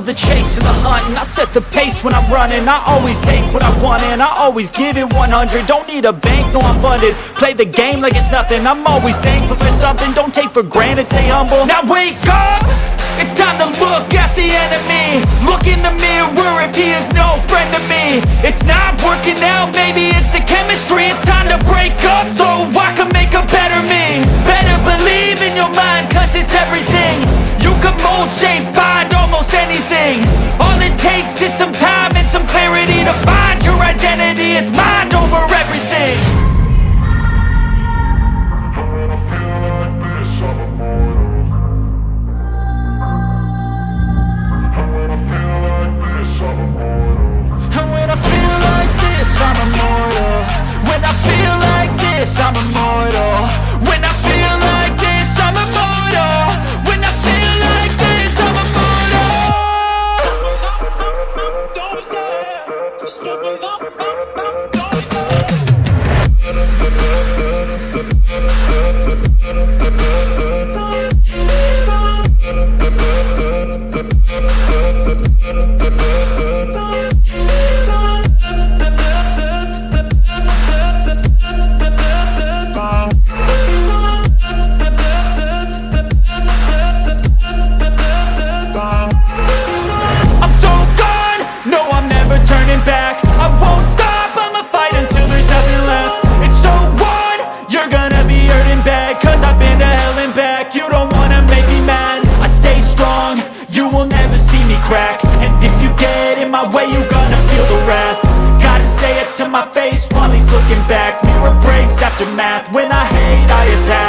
the chase and the hunt And I set the pace when I'm running. I always take what I want and I always give it 100 Don't need a bank, no I'm funded. Play the game like it's nothing. I'm always thankful for something. Don't take for granted, stay humble. Now wake up! It's time to look at the enemy. Look in the mirror. If he is no friend to me. It's not working out, maybe it's the chemistry. It's time to break up so I can make a better me. Better believe in your mind cause it's everything. You can mold, shape, takes is some time and some clarity To find your identity, it's mind up, up, crack. And if you get in my way, you gonna feel the wrath. Gotta say it to my face while he's looking back. Mirror breaks after math, when I hate, I attack.